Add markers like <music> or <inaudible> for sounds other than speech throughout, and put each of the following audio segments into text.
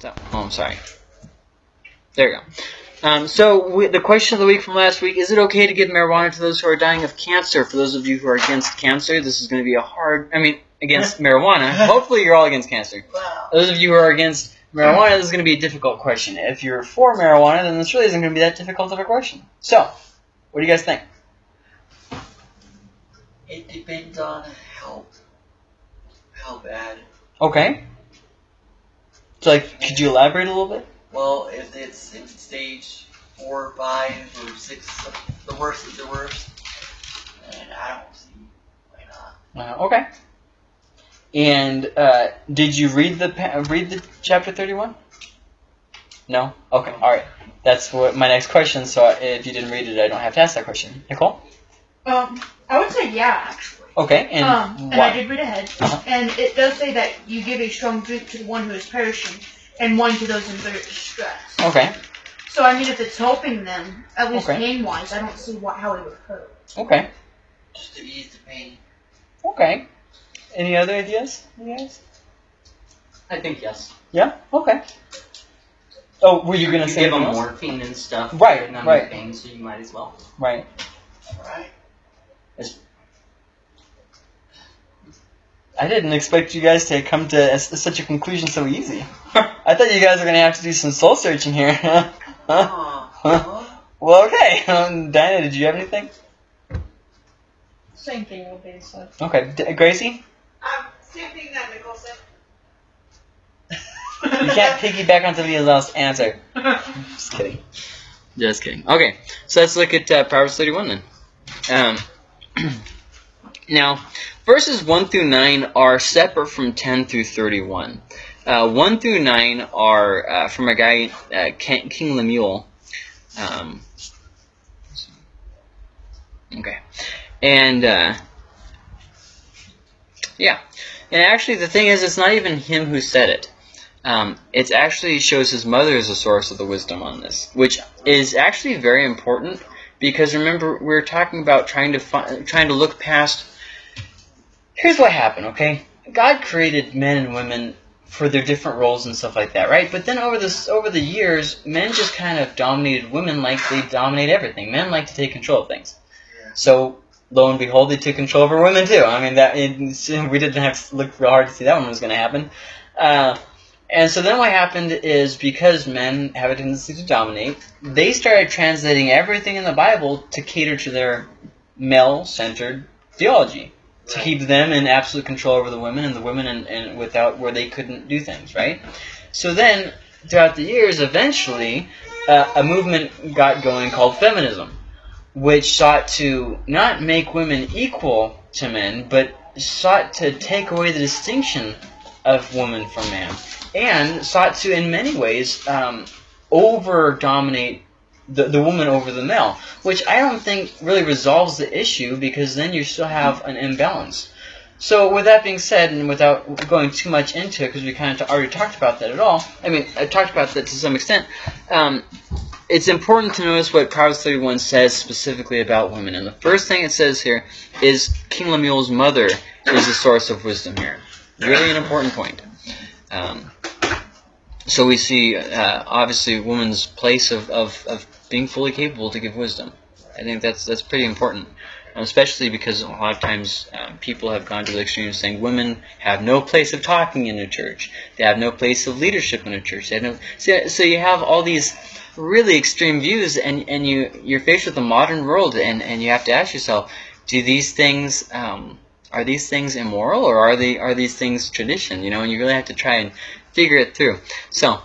So, oh, I'm sorry. There you go. Um, so we, the question of the week from last week: Is it okay to give marijuana to those who are dying of cancer? For those of you who are against cancer, this is going to be a hard. I mean, against marijuana. <laughs> Hopefully, you're all against cancer. Wow. Those of you who are against marijuana, this is going to be a difficult question. If you're for marijuana, then this really isn't going to be that difficult of a question. So, what do you guys think? It depends on how how bad. Okay. So, like, could you elaborate a little bit? Well, if it's in stage four or five or six, the worst of the worst, then I don't see why not. Uh, okay. And uh, did you read the read the chapter thirty one? No. Okay. All right. That's what my next question. So if you didn't read it, I don't have to ask that question. Nicole. Um, I would say yeah, actually. Okay. And um, and why? I did read ahead, Uh-huh. and it does say that you give a strong drink to the one who is perishing, and one to those in great distress. Okay. So I mean, if it's helping them, at least Okay. pain-wise, I don't see what how it would hurt. Okay. Just to ease the pain. Okay. Any other ideas, you guys? I think yes. Yeah. Okay. Oh, were you gonna you say give them something else? morphine and stuff. Right, to numb right. the pain, so you might as well. Right. Right? I didn't expect you guys to come to s- such a conclusion so easy. I thought you guys were gonna have to do some soul searching here. <laughs> huh? Huh? Well, okay. Um, Diana, did you have anything? Same thing will be said. Okay. D- Gracie, Um, same thing that Nicole said. you can't piggyback on somebody else's answer. <laughs> Just kidding. Just kidding. Okay, so let's look at uh, Proverbs 31 then. Um, <clears throat> now, verses 1 through 9 are separate from 10 through 31. Uh, 1 through 9 are uh, from a guy, uh, King Lemuel. Um, okay. And, uh, yeah. And actually, the thing is, it's not even him who said it. Um, it actually shows his mother as a source of the wisdom on this, which is actually very important because remember we are talking about trying to trying to look past. Here's what happened, okay? God created men and women for their different roles and stuff like that, right? But then over this over the years, men just kind of dominated women like they dominate everything. Men like to take control of things. So lo and behold, they took control over women too. I mean that it, we didn't have to look real hard to see that one was going to happen. Uh, and so then what happened is because men have a tendency to dominate, they started translating everything in the Bible to cater to their male-centered theology, to Right. keep them in absolute control over the women and the women and, and without where they couldn't do things, right? So then throughout the years, eventually, uh, a movement got going called feminism, which sought to not make women equal to men, but sought to take away the distinction of woman from man, and sought to, in many ways, um, over dominate the, the woman over the male, which I don't think really resolves the issue because then you still have an imbalance. So, with that being said, and without going too much into it, because we kind of already talked about that at all, I mean, I talked about that to some extent. Um, it's important to notice what Proverbs 31 says specifically about women. And the first thing it says here is King Lemuel's mother is the source of wisdom here. Really an important point. Um, so we see, uh, obviously, woman's place of, of, of being fully capable to give wisdom. I think that's that's pretty important, um, especially because a lot of times um, people have gone to the extreme saying women have no place of talking in a church. They have no place of leadership in a church. No, so, so you have all these really extreme views, and, and you you're faced with the modern world, and, and you have to ask yourself, do these things um, are these things immoral, or are they are these things tradition? You know, and you really have to try and figure it through. So.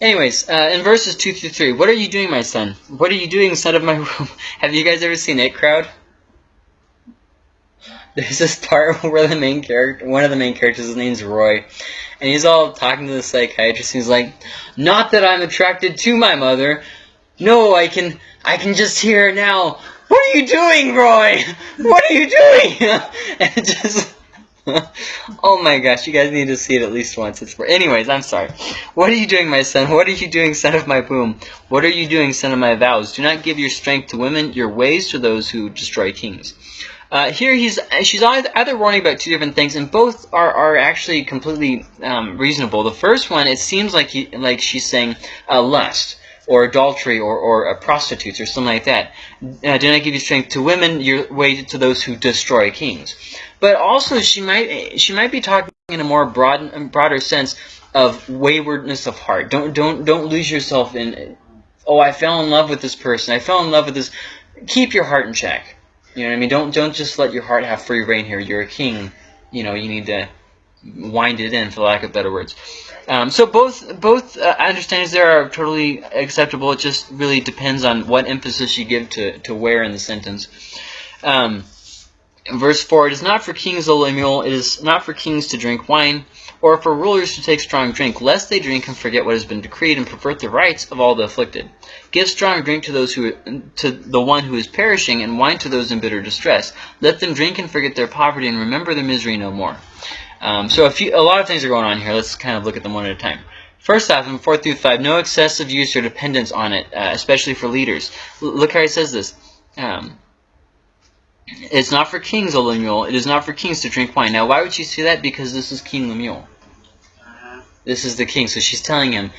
Anyways, uh, in verses 2 through 3, what are you doing, my son? What are you doing, son of my <laughs> womb? Have you guys ever seen IT Crowd? There's this part <laughs> where the main character, one of the main characters, his name's Roy, and he's all talking to the psychiatrist. He's like, "Not that I'm attracted to my mother. No, I can, I can just hear her now. What are you doing, Roy? <laughs> What are you doing?" and just, <laughs> oh my gosh, you guys need to see it at least once. It's for anyways. I'm sorry. What are you doing, my son? What are you doing, son of my womb? What are you doing, son of my vows? Do not give your strength to women, your ways to those who destroy kings. Uh, here he's she's either, either warning about two different things, and both are, are actually completely um, reasonable. The first one, it seems like he, like she's saying uh, lust or adultery or, or prostitutes or something like that. Uh, do not give you strength to women, you're weighted to those who destroy kings. But also she might she might be talking in a more broad broader sense of waywardness of heart. Don't don't don't lose yourself in oh I fell in love with this person. I fell in love with this. Keep your heart in check. You know what I mean? Don't don't just let your heart have free rein here. You're a king. You know you need to wind it in, for lack of better words. Um, so both both uh, understandings there are totally acceptable. It just really depends on what emphasis you give to to where in the sentence. Um, verse four: It is not for kings, O Lemuel. It is not for kings to drink wine, or for rulers to take strong drink, lest they drink and forget what has been decreed and pervert the rights of all the afflicted. Give strong drink to those who to the one who is perishing, and wine to those in bitter distress. Let them drink and forget their poverty, and remember their misery no more. Um, so a few, a lot of things are going on here. Let's kind of look at them one at a time. First off, in 4 through 5, no excessive use or dependence on it, uh, especially for leaders. L look how he says this. Um, it's not for kings, O Lemuel. It is not for kings to drink wine. Now, why would she say that? Because this is King Lemuel. Uh, This is the king. So she's telling him,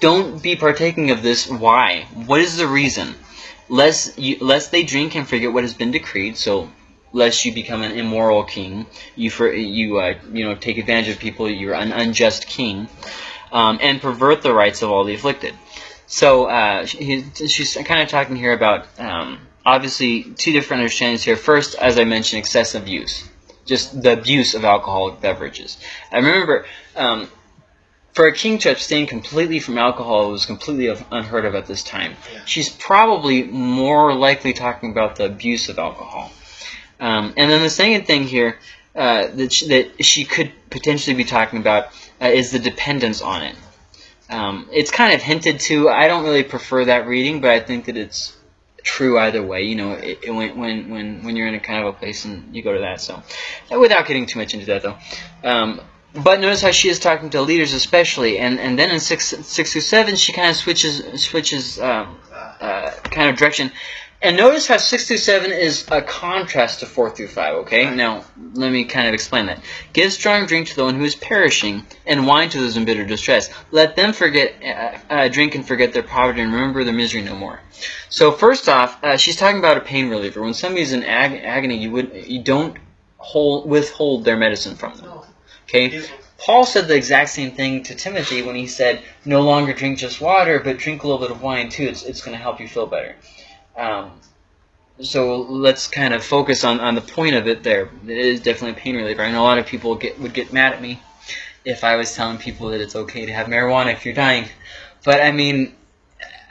don't be partaking of this. Why? What is the reason? Lest, you, lest they drink and forget what has been decreed. So, lest you become an immoral king, you for you uh, you know take advantage of people. You're an unjust king, um, and pervert the rights of all the afflicted. So uh, he, she's kind of talking here about um, obviously two different understandings here. First, as I mentioned, excessive use, just the abuse of alcoholic beverages. I remember. Um, for a king to abstain completely from alcohol was completely unheard of at this time. Yeah. She's probably more likely talking about the abuse of alcohol. Um, and then the second thing here uh, that, she, that she could potentially be talking about uh, is the dependence on it. Um, it's kind of hinted to. I don't really prefer that reading, but I think that it's true either way. You know, it, it, when when when you're in a kind of a place and you go to that. So, uh, without getting too much into that though. Um, but notice how she is talking to leaders especially, and and then in six six through seven she kind of switches switches um, uh, kind of direction. And notice how 6 through 7 is a contrast to 4 through 5, okay? Now, let me kind of explain that. Give strong drink to the one who is perishing, and wine to those in bitter distress. Let them forget, uh, uh, drink and forget their poverty, and remember their misery no more. So first off, uh, she's talking about a pain reliever. When somebody's in ag- agony, you would you don't hold, withhold their medicine from them, okay? Paul said the exact same thing to Timothy when he said, no longer drink just water, but drink a little bit of wine too. It's, it's going to help you feel better. Um, so let's kind of focus on, on the point of it there. It is definitely a pain reliever. I know a lot of people get would get mad at me if I was telling people that it's okay to have marijuana if you're dying. But I mean,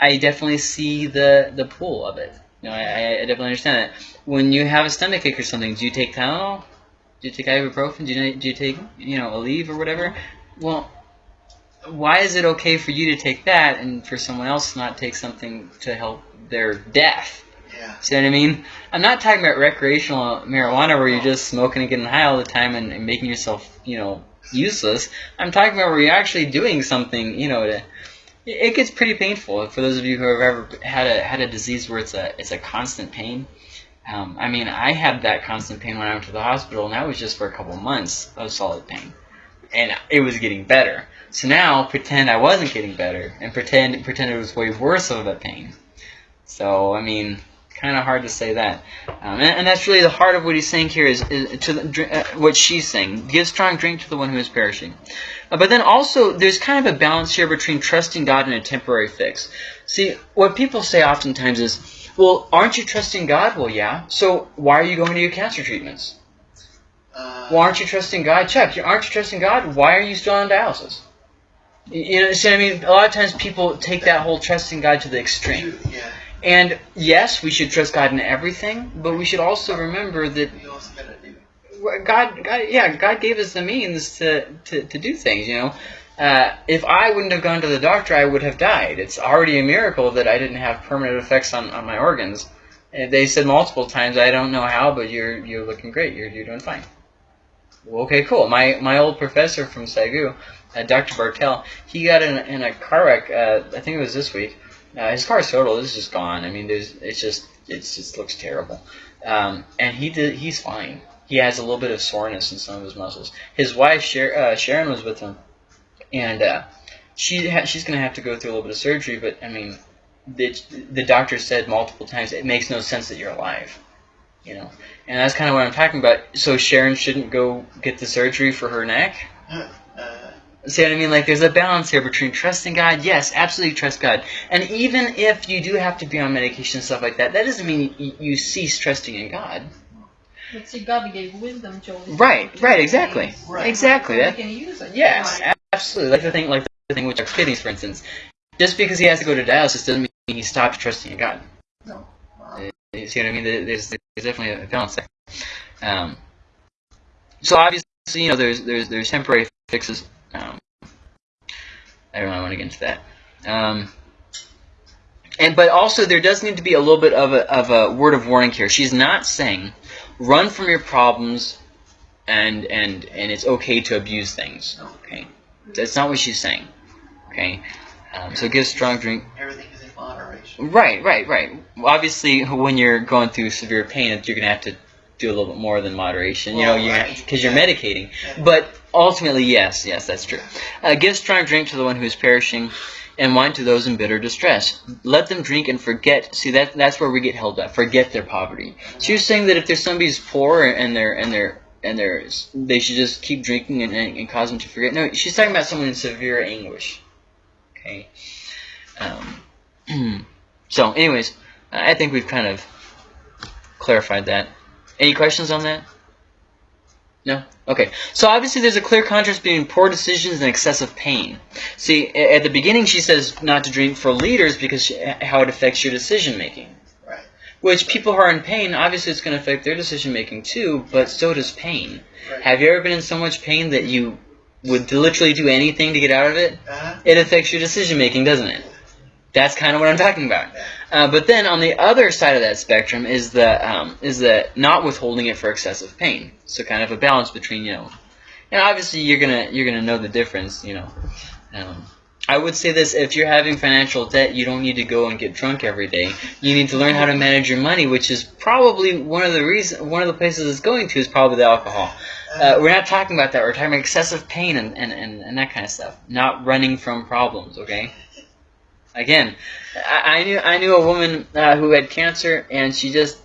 I definitely see the, the pull of it. You know, I, I definitely understand that. When you have a stomach ache or something, do you take Tylenol? Do you take ibuprofen? Do you, do you take, you know, Aleve or whatever? Well, why is it okay for you to take that and for someone else to not take something to help their death? Yeah. See what I mean? I'm not talking about recreational marijuana where you're just smoking and getting high all the time and, and making yourself, you know, useless. I'm talking about where you're actually doing something, you know, to. It gets pretty painful for those of you who have ever had a had a disease where it's a it's a constant pain. Um, I mean, I had that constant pain when I went to the hospital, and that was just for a couple months of solid pain, and it was getting better. So now pretend I wasn't getting better, and pretend pretend it was way worse of a pain. So I mean, kind of hard to say that. Um, and, and that's really the heart of what he's saying here is, is to the, uh, what she's saying. Give strong drink to the one who is perishing. Uh, but then also, there's kind of a balance here between trusting God and a temporary fix. See, what people say oftentimes is, well, aren't you trusting God? Well, yeah. So why are you going to your cancer treatments? Uh, Well, aren't you trusting God? Chuck, aren't you trusting God? Why are you still on dialysis? You know, see what I mean? A lot of times people take that whole trusting God to the extreme. Yeah. And yes, we should trust God in everything, but we should also remember that You also gotta do. God, God, yeah, God gave us the means to, to, to do things. You know, uh, if I wouldn't have gone to the doctor, I would have died. It's already a miracle that I didn't have permanent effects on, on my organs. And they said multiple times, I don't know how, but you're you're looking great. You're you're doing fine. Well, okay, cool. My my old professor from SAGU, uh, Dr. Bartel, he got in, in a car wreck. Uh, I think it was this week. Uh, his car's total. Is just gone. I mean, there's it's just it's just looks terrible. um, and he did. He's fine. He has a little bit of soreness in some of his muscles. His wife Sher- uh, Sharon was with him, and uh, she ha- she's gonna have to go through a little bit of surgery. But I mean, the the doctor said multiple times it makes no sense that you're alive. You know, and that's kind of what I'm talking about. So Sharon shouldn't go get the surgery for her neck. See what I mean? Like, there's a balance here between trusting God. Yes, absolutely trust God. And even if you do have to be on medication and stuff like that, that doesn't mean you, you cease trusting in God. But see, God gave wisdom to Right, right, exactly. Right. Exactly. That, can use it. yes, absolutely. Like the thing, like the thing with Chuck's kidneys, for instance. Just because he has to go to dialysis doesn't mean he stops trusting in God. no. Wow. You see what I mean? There's, there's definitely a balance there. Um, so obviously, you know, there's there's there's temporary fixes. Um, I don't. I want to get into that. Um, and but also there does need to be a little bit of a of a word of warning here. She's not saying run from your problems, and and and it's okay to abuse things. Okay, that's not what she's saying. Okay, um, so give strong drink Everything is in moderation. Right, right, right. Obviously, when you're going through severe pain, you're gonna have to do a little bit more than moderation. You know, Well, you because you're medicating. But ultimately, yes, yes, that's true. Uh, give strong drink to the one who is perishing, and wine to those in bitter distress. Let them drink and forget. See, that that's where we get held up. Forget their poverty. She was saying that if there's somebody who's poor and they're and they're and they're they should just keep drinking and, and, and cause them to forget. No, she's talking about someone in severe anguish. Okay. Um, <clears throat> so, anyways, I think we've kind of clarified that. Any questions on that? No? Okay. So obviously there's a clear contrast between poor decisions and excessive pain. See, at the beginning she says not to drink for leaders because she, how it affects your decision making. Right. Which people who are in pain, obviously it's going to affect their decision making too, but so does pain. Right. Have you ever been in so much pain that you would literally do anything to get out of it? Uh-huh. it affects your decision making, doesn't it? That's kind of what I'm talking about. Uh, but then on the other side of that spectrum is the um, is the not withholding it for excessive pain. So kind of a balance between you know, and obviously you're gonna you're gonna know the difference. You know, um, I would say this: if you're having financial debt, you don't need to go and get drunk every day. You need to learn how to manage your money, which is probably one of the reason one of the places it's going to is probably the alcohol. Uh, we're not talking about that. We're talking about excessive pain and, and, and, and that kind of stuff. Not running from problems, okay? Again, I, I knew I knew a woman uh, who had cancer, and she just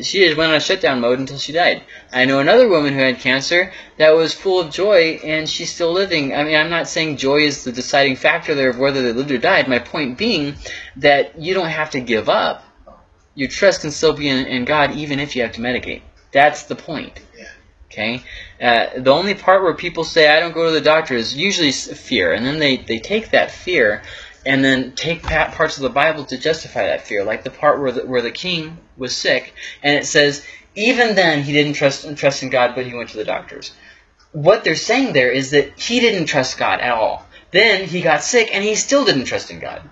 she just went on shutdown mode until she died. I know another woman who had cancer that was full of joy, and she's still living. I mean, I'm not saying joy is the deciding factor there of whether they lived or died. My point being that you don't have to give up. Your trust can still be in, in God, even if you have to medicate. That's the point. Yeah. Okay. Uh, the only part where people say I don't go to the doctor is usually fear, and then they, they take that fear and then take parts of the Bible to justify that fear, like the part where the, where the king was sick, and it says even then he didn't trust trust in God, but he went to the doctors. What they're saying there is that he didn't trust God at all. Then he got sick, and he still didn't trust in God.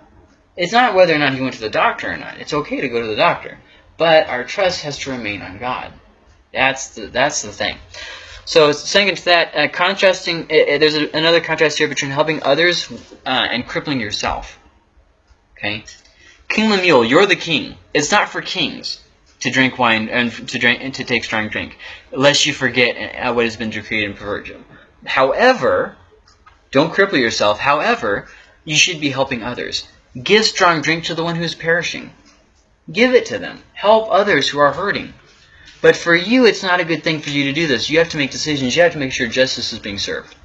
It's not whether or not he went to the doctor or not. It's okay to go to the doctor, but our trust has to remain on God. That's the that's the thing. So second to that, uh, contrasting. Uh, uh, there's a, another contrast here between helping others uh, and crippling yourself. Okay, King Lemuel, you're the king. It's not for kings to drink wine and to drink and to take strong drink, lest you forget uh, what has been decreed and pervert you. However, don't cripple yourself. However, you should be helping others. Give strong drink to the one who is perishing. Give it to them. Help others who are hurting. But for you, it's not a good thing for you to do this. You have to make decisions. You have to make sure justice is being served.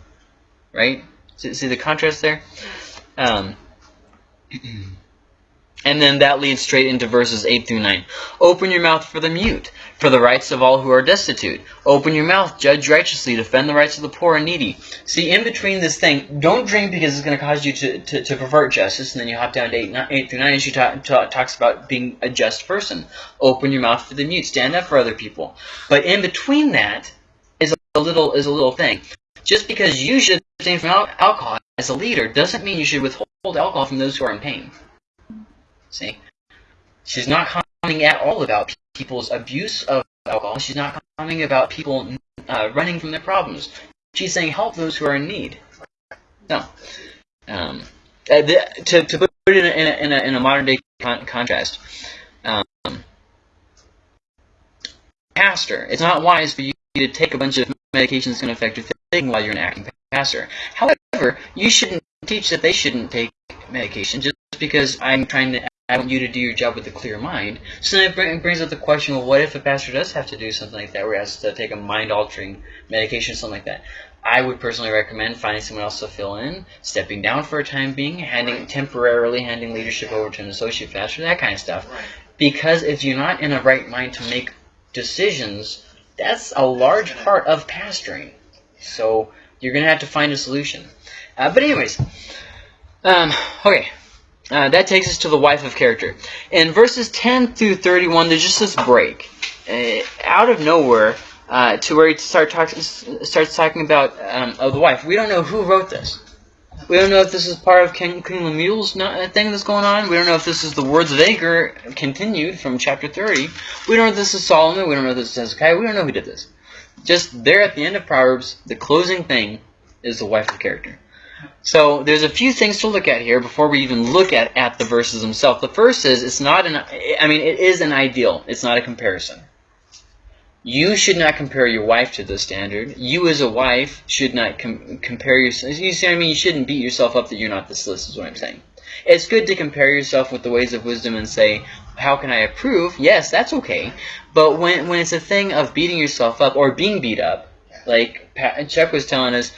Right? See, see the contrast there? Um, <clears throat> and then that leads straight into verses 8 through 9. Open your mouth for the mute, for the rights of all who are destitute. Open your mouth, judge righteously, defend the rights of the poor and needy. See, in between this thing, don't drink because it's going to cause you to, to, to pervert justice. And then you hop down to 8, ni- 8 through 9, and she ta- ta- talks about being a just person. Open your mouth for the mute, stand up for other people. But in between that is a little is a little thing. Just because you should abstain from al- alcohol as a leader doesn't mean you should withhold alcohol from those who are in pain. See? She's not commenting at all about people's abuse of alcohol. She's not commenting about people uh, running from their problems. She's saying help those who are in need. No. Um, uh, the, to, to put it in a, in a, in a, modern day con- contrast, um, pastor. It's not wise for you to take a bunch of medications that's going to affect your thinking while you're an acting pastor. However, you shouldn't teach that they shouldn't take medication just because I'm trying to I want you to do your job with a clear mind. So then it bring- brings up the question, well, what if a pastor does have to do something like that, where he has to take a mind-altering medication, something like that? I would personally recommend finding someone else to fill in, stepping down for a time being, handing temporarily handing leadership over to an associate pastor, that kind of stuff. Because if you're not in a right mind to make decisions, that's a large part of pastoring. So you're going to have to find a solution. Uh, but anyways, um, okay. Uh, that takes us to the wife of character. In verses 10 through 31, there's just this break. Uh, out of nowhere, uh, to where he start talk, starts talking about um, of the wife. We don't know who wrote this. We don't know if this is part of King, King Lemuel's no- thing that's going on. We don't know if this is the words of Agur continued from chapter 30. We don't know if this is Solomon. We don't know if this is Hezekiah. We don't know who did this. Just there at the end of Proverbs, the closing thing is the wife of character. So there's a few things to look at here before we even look at, at the verses themselves. The first is it's not an I mean it is an ideal. It's not a comparison. You should not compare your wife to the standard. You as a wife should not com- compare yourself. You see what I mean? You shouldn't beat yourself up that you're not this list is what I'm saying. It's good to compare yourself with the ways of wisdom and say, how can I improve? Yes, that's okay. But when, when it's a thing of beating yourself up or being beat up, like Chuck was telling us,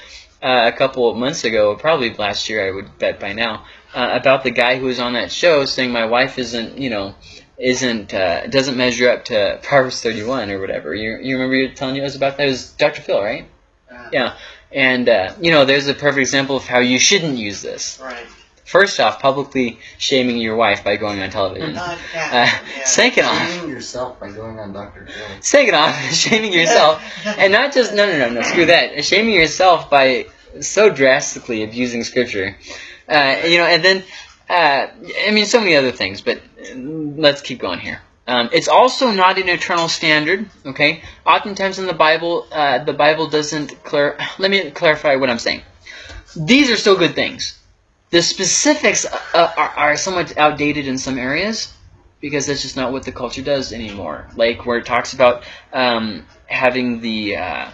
uh, a couple of months ago, probably last year, I would bet by now, uh, about the guy who was on that show saying my wife isn't, you know, isn't uh, doesn't measure up to Proverbs 31 or whatever. You you remember you telling us about that? It was Dr. Phil, right? Uh, Yeah. And uh, you know, there's a perfect example of how you shouldn't use this. Right. First off, publicly shaming your wife by going on television. Not, Uh, yeah. yeah. second off, Shaming yourself by going on Dr. Phil. second off, <laughs> shaming yourself <laughs> and not just no no no no screw that shaming yourself by so drastically abusing scripture. Uh, you know and then uh, i mean so many other things but let's keep going here. Um, it's also not an eternal standard okay? Oftentimes in the bible uh, the bible doesn't clar- <sighs> let me clarify what i'm saying. These are still good things. The specifics uh, are, are somewhat outdated in some areas because that's just not what the culture does anymore. Like where it talks about um, having the uh,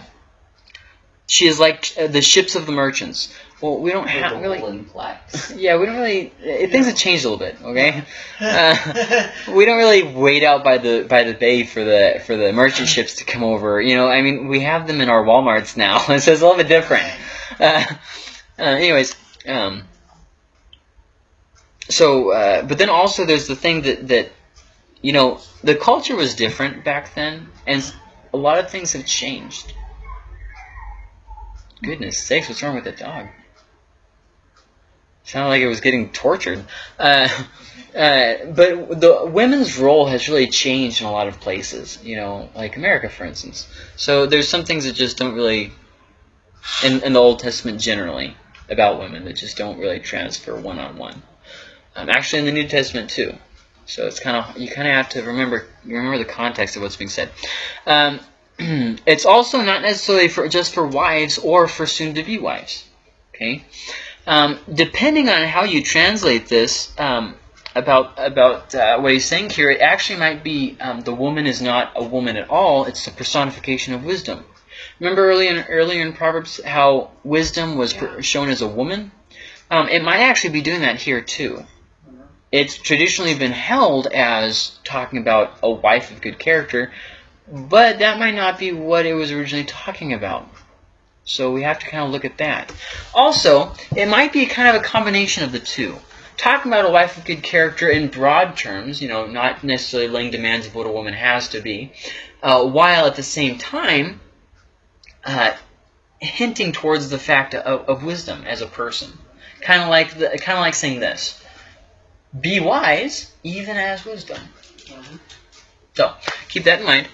she is like uh, the ships of the merchants. Well, we don't have really. <laughs> Yeah, we don't really. Uh, things have changed a little bit. Okay, uh, we don't really wait out by the by the bay for the for the merchant ships to come over. You know, I mean, we have them in our WalMarts now, <laughs> so it's a little bit different. Uh, uh, anyways, um, so uh, but then also there's the thing that that you know the culture was different back then, and a lot of things have changed. Goodness sakes, what's wrong with that dog? Sounded like it was getting tortured. Uh, uh, but the women's role has really changed in a lot of places. You know, like America, for instance. So there's some things that just don't really, in, in the Old Testament generally, about women that just don't really transfer one on one. Um, actually, in the New Testament too. So it's kind of you kind of have to remember remember the context of what's being said. Um, <clears throat> it's also not necessarily for just for wives or for soon-to-be wives. Okay, um, depending on how you translate this um, about about uh, what he's saying here, it actually might be um, the woman is not a woman at all; it's the personification of wisdom. Remember earlier in, earlier in Proverbs how wisdom was per- shown as a woman. Um, it might actually be doing that here too. It's traditionally been held as talking about a wife of good character, but that might not be what it was originally talking about. So we have to kind of look at that. Also, it might be kind of a combination of the two. Talking about a wife of good character in broad terms, you know, not necessarily laying demands of what a woman has to be, uh, while at the same time uh, hinting towards the fact of, of wisdom as a person. Kind of like the, kind of like saying this: "Be wise, even as wisdom." So keep that in mind.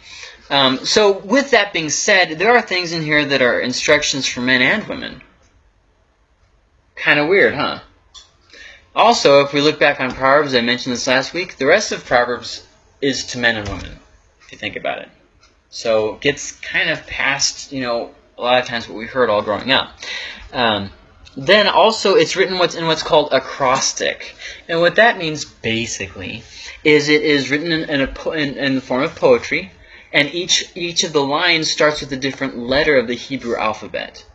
Um, so with that being said, there are things in here that are instructions for men and women. Kind of weird, huh? Also, if we look back on Proverbs, I mentioned this last week, the rest of Proverbs is to men and women, if you think about it. So it gets kind of past, you know, a lot of times what we heard all growing up. Um, then also it's written what's in what's called acrostic. And what that means basically is it is written in, in, a in, in the form of poetry and each each of the lines starts with a different letter of the Hebrew alphabet.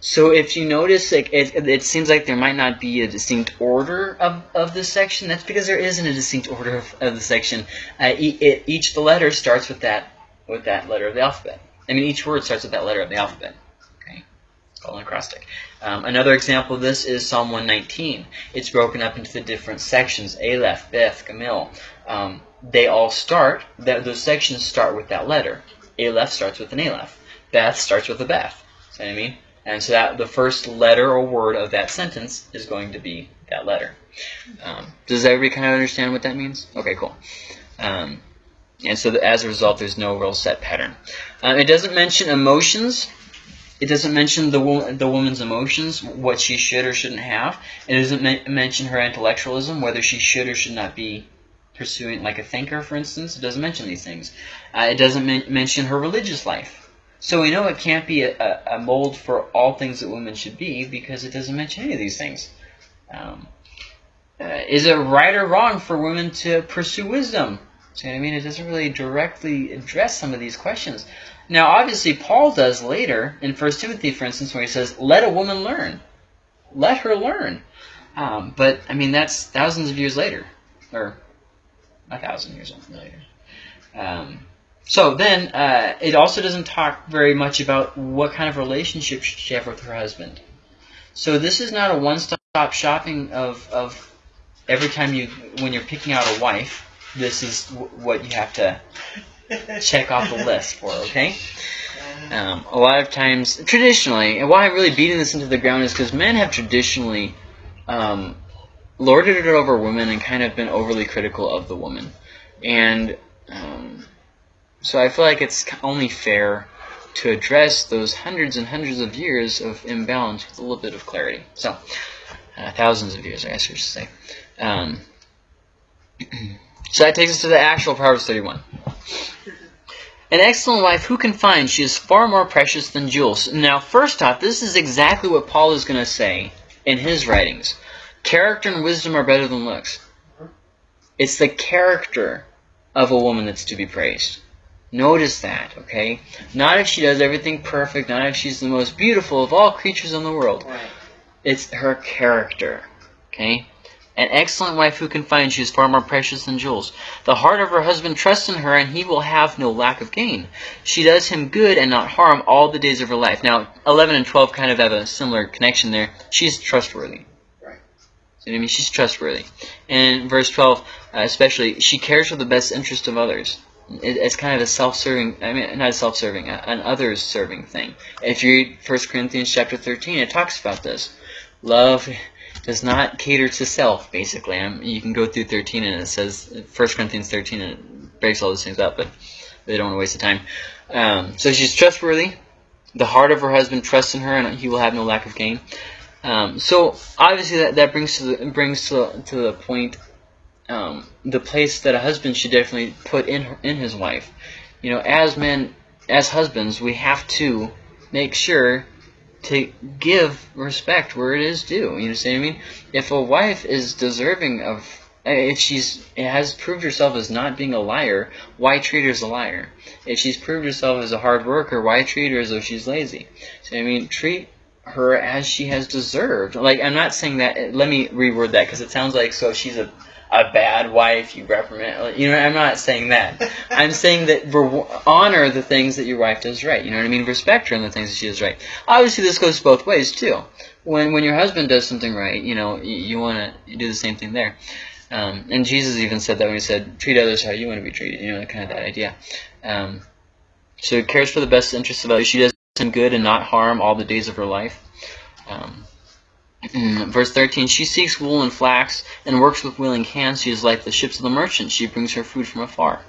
So if you notice, like, it, it seems like there might not be a distinct order of, of this section. That's because there isn't a distinct order of, of the section. Uh, e- it, each the letter starts with that with that letter of the alphabet. I mean, each word starts with that letter of the alphabet. Okay, it's called an acrostic. Um, another example of this is Psalm 119. It's broken up into the different sections: Aleph, Beth, Gimel. Um, they all start. That those sections start with that letter. Aleph starts with an Aleph. Beth starts with a Beth. See what I mean? And so that the first letter or word of that sentence is going to be that letter. Um, does everybody kind of understand what that means? Okay, cool. Um, and so that as a result, there's no real set pattern. Um, it doesn't mention emotions. It doesn't mention the wo- the woman's emotions, what she should or shouldn't have. It doesn't mention her intellectualism, whether she should or should not be pursuing, like a thinker, for instance. It doesn't mention these things. Uh, it doesn't men- mention her religious life. So we know it can't be a, a, mold for all things that women should be because it doesn't mention any of these things. Um, uh, is it right or wrong for women to pursue wisdom? See what I mean? It doesn't really directly address some of these questions. Now, obviously, Paul does later in 1 Timothy, for instance, where he says, "Let a woman learn, let her learn." Um, but I mean, that's thousands of years later, or a thousand years later. Um, so then, uh, it also doesn't talk very much about what kind of relationship she have with her husband. So this is not a one-stop shopping of, of every time you, when you're picking out a wife, this is what you have to check off the list for, okay? Um, a lot of times, traditionally, and why I'm really beating this into the ground is because men have traditionally um, lorded it over women and kind of been overly critical of the woman. And um, so I feel like it's only fair to address those hundreds and hundreds of years of imbalance with a little bit of clarity. So, uh, thousands of years, I guess we should say. Um, <clears throat> so that takes us to the actual Proverbs 31. An excellent wife who can find? She is far more precious than jewels. Now, first off, this is exactly what Paul is going to say in his writings. Character and wisdom are better than looks. It's the character of a woman that's to be praised. Notice that, okay? Not if she does everything perfect, not if she's the most beautiful of all creatures in the world. It's her character, okay? An excellent wife who can find she is far more precious than jewels. The heart of her husband trusts in her, and he will have no lack of gain. She does him good and not harm all the days of her life. Now, 11 and 12 kind of have a similar connection there. She's trustworthy. What I mean? She's trustworthy. And verse 12, uh, especially, she cares for the best interest of others. It, it's kind of a self-serving, I mean, not a self-serving, an others-serving thing. If you read 1 Corinthians chapter 13, it talks about this. Love does not cater to self, basically. Um, you can go through 13 and it says, 1 Corinthians 13, and it breaks all those things up, but they don't want to waste the time. Um, so she's trustworthy. The heart of her husband trusts in her, and he will have no lack of gain. Um, so obviously that, that brings to the brings to, to the point um, the place that a husband should definitely put in her, in his wife. You know, as men, as husbands, we have to make sure to give respect where it is due. You know what I mean? If a wife is deserving of, if she's has proved herself as not being a liar, why treat her as a liar? If she's proved herself as a hard worker, why treat her as though she's lazy? So I mean, treat her as she has deserved. Like I'm not saying that. Let me reword that because it sounds like so she's a a bad wife. You reprimand. You know, I'm not saying that. <laughs> I'm saying that re- honor the things that your wife does right. You know what I mean? Respect her in the things that she does right. Obviously, this goes both ways too. When when your husband does something right, you know, you, you want to do the same thing there. Um, and Jesus even said that when he said, "Treat others how you want to be treated." You know, kind of that idea. Um, so he cares for the best interests of others. She does him good and not harm all the days of her life. Um, verse 13, she seeks wool and flax and works with willing hands. She is like the ships of the merchant. She brings her food from afar.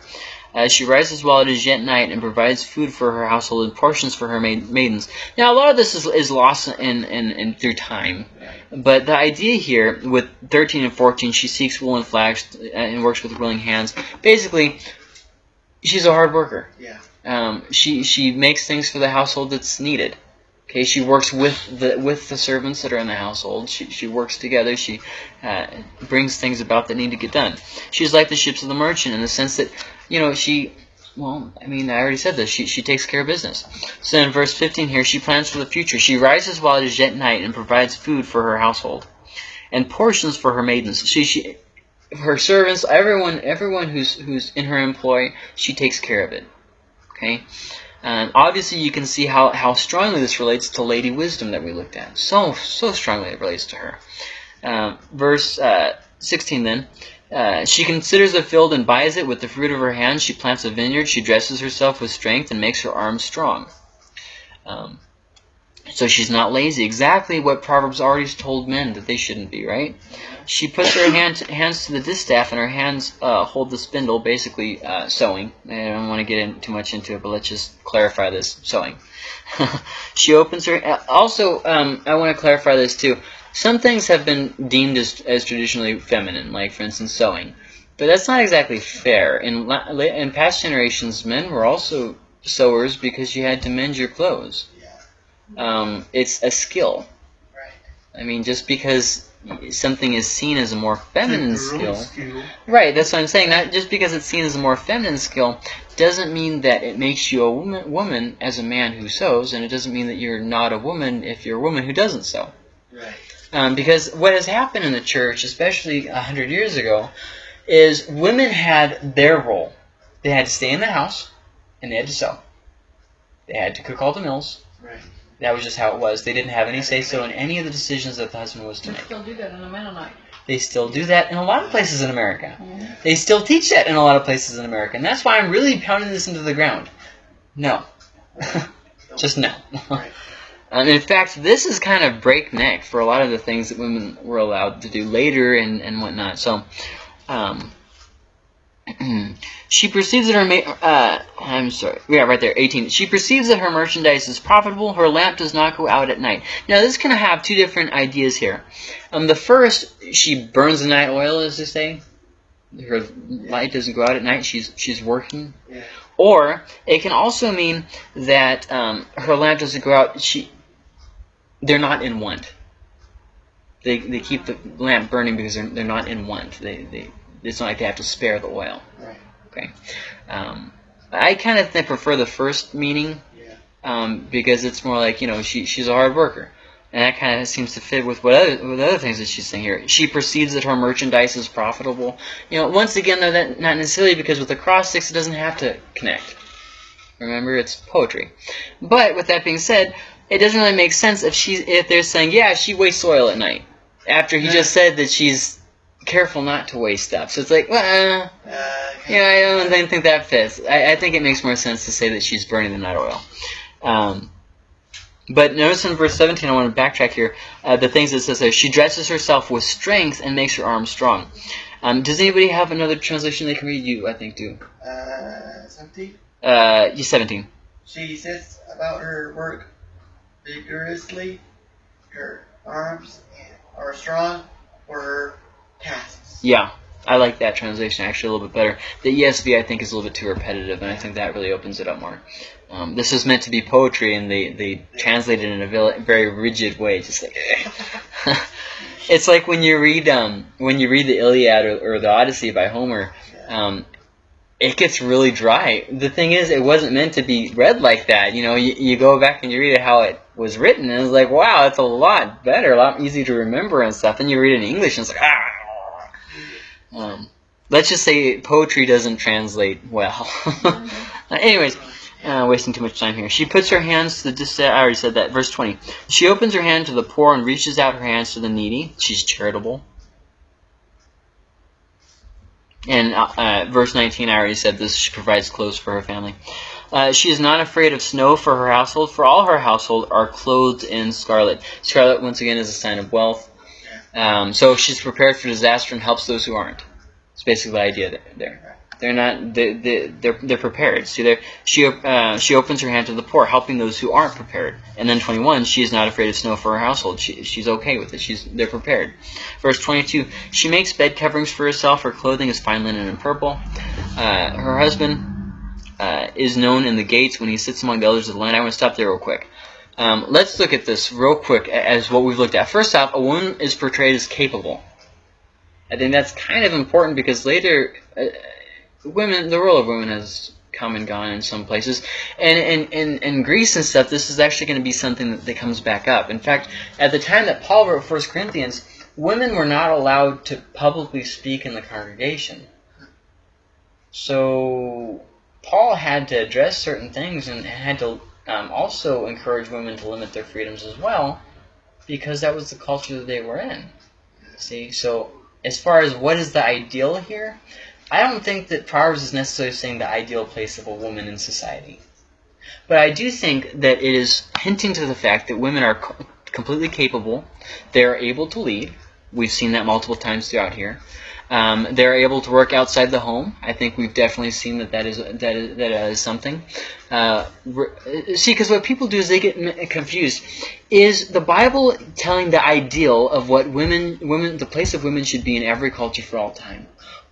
Uh, she rises while it is yet night and provides food for her household and portions for her maid- maidens. Now, a lot of this is, is lost in, in, in through time. But the idea here with 13 and 14, she seeks wool and flax and works with willing hands. Basically, she's a hard worker. Yeah. Um, she she makes things for the household that's needed. Okay, she works with the with the servants that are in the household. She she works together. She uh, brings things about that need to get done. She's like the ships of the merchant in the sense that, you know, she Well, I mean, I already said this. She, she takes care of business. So in verse 15 here, she plans for the future. She rises while it is yet night and provides food for her household and portions for her maidens. She, she, her servants, everyone, everyone who's who's in her employ, she takes care of it. Okay. Um, obviously, you can see how, how strongly this relates to Lady Wisdom that we looked at. So so strongly it relates to her. Um, verse uh, 16 then. Uh, she considers a field and buys it with the fruit of her hands. She plants a vineyard. She dresses herself with strength and makes her arms strong. Um, so she's not lazy. Exactly what Proverbs already told men that they shouldn't be, right? She puts her hand, hands to the distaff and her hands uh, hold the spindle, basically uh, sewing. I don't want to get in too much into it, but let's just clarify this sewing. <laughs> she opens her. uh, Also, um, I want to clarify this too. Some things have been deemed as, as traditionally feminine, like for instance sewing, but that's not exactly fair. In in past generations, men were also sewers because you had to mend your clothes. Um, it's a skill. Right. I mean, just because something is seen as a more feminine skill, skill. right? That's what I'm saying. That just because it's seen as a more feminine skill doesn't mean that it makes you a woman, woman as a man who sews, and it doesn't mean that you're not a woman if you're a woman who doesn't sew. Right. Um, because what has happened in the church, especially a hundred years ago, is women had their role. They had to stay in the house, and they had to sew. They had to cook all the meals. Right. That was just how it was. They didn't have any say so in any of the decisions that the husband was to We make. still do that in a Mennonite. They still do that in a lot of places in America. They still teach that in a lot of places in America, and that's why I'm really pounding this into the ground. No, <laughs> just no. <laughs> And in fact, this is kind of breakneck for a lot of the things that women were allowed to do later and, and whatnot. So, um, <clears throat> she perceives that her uh, I'm sorry, yeah, right there, 18. She perceives that her merchandise is profitable. Her lamp does not go out at night. Now, this can have two different ideas here. Um, the first, she burns the night oil, as they say. Her light doesn't go out at night. She's she's working. Yeah. Or it can also mean that um, her lamp doesn't go out. She they're not in want. They, they keep the lamp burning because they're, they're not in want. They, they, it's not like they have to spare the oil. Right. Okay. Um, I kind of prefer the first meaning Yeah. um, because it's more like, you know, she, she's a hard worker. And that kind of seems to fit with what other, with other things that she's saying here. She perceives that her merchandise is profitable. You know, once again, though, that not necessarily because with acrostics it doesn't have to connect. Remember, it's poetry. But with that being said, it doesn't really make sense if she if they're saying, yeah, she wastes oil at night after he just said that she's careful not to waste stuff. So it's like, well, uh, Uh, yeah, I don't think- that fits. I, I think it makes more sense to say that she's burning the night oil. Um, but notice in verse 17, I want to backtrack here, uh, the things it says there. She dresses herself with strength and makes her arms strong. Um, does anybody have another translation they can read? You, I think, do. Uh, something. Uh, you 17. She says about her work vigorously. Her arms are strong for her Yeah, I like that translation actually a little bit better. The ESV I think is a little bit too repetitive, and I think that really opens it up more. Um, this is meant to be poetry, and they, they translate it in a very rigid way, just like. <laughs> it's like when you read um, when you read the Iliad or, or the Odyssey by Homer, um, it gets really dry. The thing is, it wasn't meant to be read like that. You know, you, you go back and you read it how it was written, and it's like, wow, it's a lot better, a lot easier to remember and stuff. Then you read it in English, and it's like, ah. Um, let's just say poetry doesn't translate well. <laughs> Anyways, uh, wasting too much time here. She puts her hands to the I already said that. Verse 20. She opens her hand to the poor and reaches out her hands to the needy. She's charitable. And uh, uh, verse 19, I already said this. She provides clothes for her family. Uh, she is not afraid of snow for her household, for all her household are clothed in scarlet. Scarlet, once again, is a sign of wealth. Um, so she's prepared for disaster and helps those who aren't. It's basically the idea th- there. They're not. They, they, they're they're prepared. See, there she uh, she opens her hand to the poor, helping those who aren't prepared. And then 21, she is not afraid of snow for her household. She, she's okay with it. She's they're prepared. Verse 22, she makes bed coverings for herself. Her clothing is fine linen and purple. Uh, her husband uh, is known in the gates when he sits among the elders of the land. I want to stop there real quick. Um, let's look at this real quick as what we've looked at. First off, a woman is portrayed as capable. I think that's kind of important because later, uh, women, the role of women has come and gone in some places. And in, in, in Greece and stuff, this is actually going to be something that, that comes back up. In fact, at the time that Paul wrote 1 Corinthians, women were not allowed to publicly speak in the congregation. So Paul had to address certain things and had to um, also encourage women to limit their freedoms as well because that was the culture that they were in. See, so as far as what is the ideal here, I don't think that Proverbs is necessarily saying the ideal place of a woman in society. But I do think that it is hinting to the fact that women are co- completely capable. They are able to lead. We've seen that multiple times throughout here. Um, they're able to work outside the home. I think we've definitely seen that that is that is, that is something. Uh, see, because what people do is they get confused. Is the Bible telling the ideal of what women, women, the place of women should be in every culture for all time,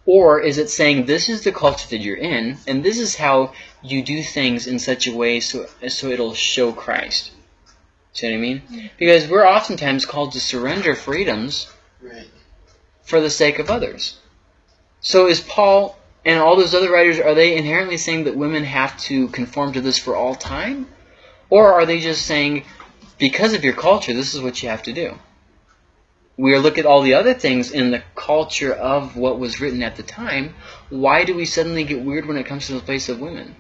or is it saying this is the culture that you're in, and this is how you do things in such a way so so it'll show Christ? See what I mean? Because we're oftentimes called to surrender freedoms Right. For the sake of others. So is Paul and all those other writers, are they inherently saying that women have to conform to this for all time? Or are they just saying, because of your culture, this is what you have to do? We look at all the other things in the culture of what was written at the time. Why do we suddenly get weird when it comes to the place of women?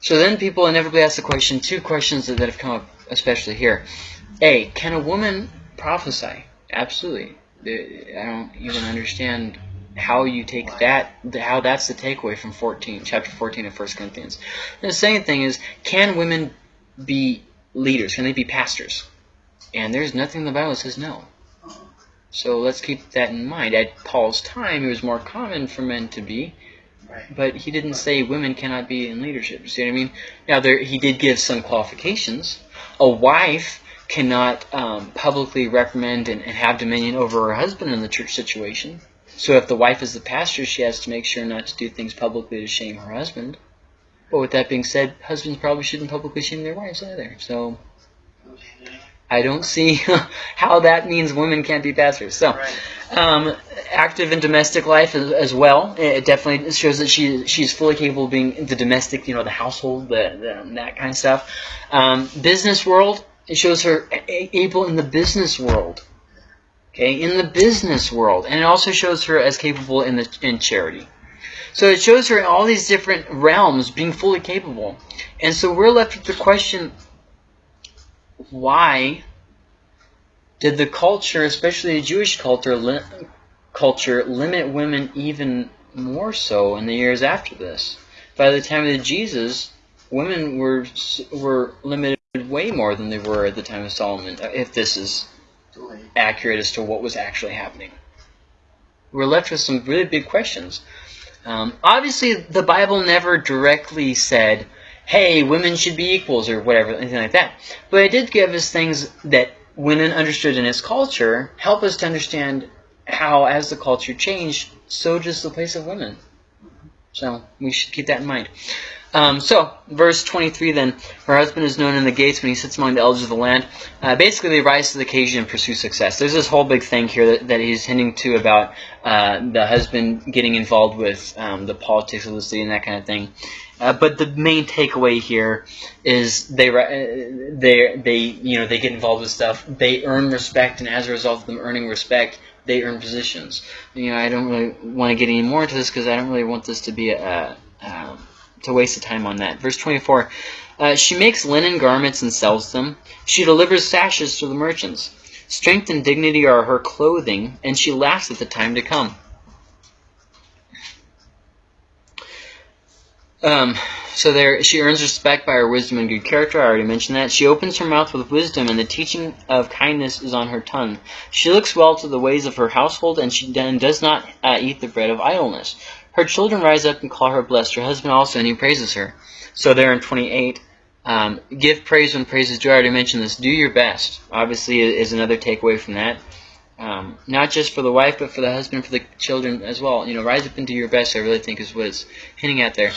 So then people inevitably ask the question, two questions that have come up, especially here. A, can a woman prophesy? Absolutely. I don't even understand how you take that, how that's the takeaway from 14, chapter 14 of 1 Corinthians. And the second thing is, can women be leaders? Can they be pastors? And there's nothing in the Bible that says no. So let's keep that in mind. At Paul's time, it was more common for men to be, but he didn't say women cannot be in leadership. You see what I mean? Now, there he did give some qualifications. A wife cannot um, publicly recommend and, and have dominion over her husband in the church situation. So if the wife is the pastor, she has to make sure not to do things publicly to shame her husband. But with that being said, husbands probably shouldn't publicly shame their wives either. So I don't see <laughs> how that means women can't be pastors. So um, active in domestic life as, as well. It definitely shows that she she's fully capable of being the domestic, you know, the household, the, the that kind of stuff. Um, business world, it shows her able in the business world. Okay, in the business world, and it also shows her as capable in the in charity. So it shows her in all these different realms being fully capable. And so we're left with the question why did the culture, especially the Jewish culture, li- culture limit women even more so in the years after this? By the time of Jesus, women were were limited way more than they were at the time of Solomon. uh, If this is accurate as to what was actually happening. We're left with some really big questions. Um, obviously, the Bible never directly said, hey, women should be equals or whatever, anything like that. But it did give us things that, when understood in its culture, help us to understand how, as the culture changed, so does the place of women. So, we should keep that in mind. Um, so, verse 23 then, her husband is known in the gates when he sits among the elders of the land. Uh, basically, they rise to the occasion and pursue success. There's this whole big thing here that, that he's hinting to about uh, the husband getting involved with um, the politics of the city and that kind of thing. Uh, but the main takeaway here is they uh, they they you know they get involved with stuff. They earn respect, and as a result of them earning respect, they earn positions. You know, I don't really want to get any more into this because I don't really want this to be a, a um, to waste the time on that. Verse 24. Uh, she makes linen garments and sells them. She delivers sashes to the merchants. Strength and dignity are her clothing, and she laughs at the time to come. Um, so there, she earns respect by her wisdom and good character. I already mentioned that. She opens her mouth with wisdom, and the teaching of kindness is on her tongue. She looks well to the ways of her household, and she does not uh, eat the bread of idleness. Her children rise up and call her blessed. Her husband also, and he praises her. So there in 28, um, give praise when praise is due. I already mentioned this. Do your best. Obviously, is another takeaway from that. Um, not just for the wife, but for the husband, for the children as well. You know, rise up and do your best. I really think is what it's hinting at there.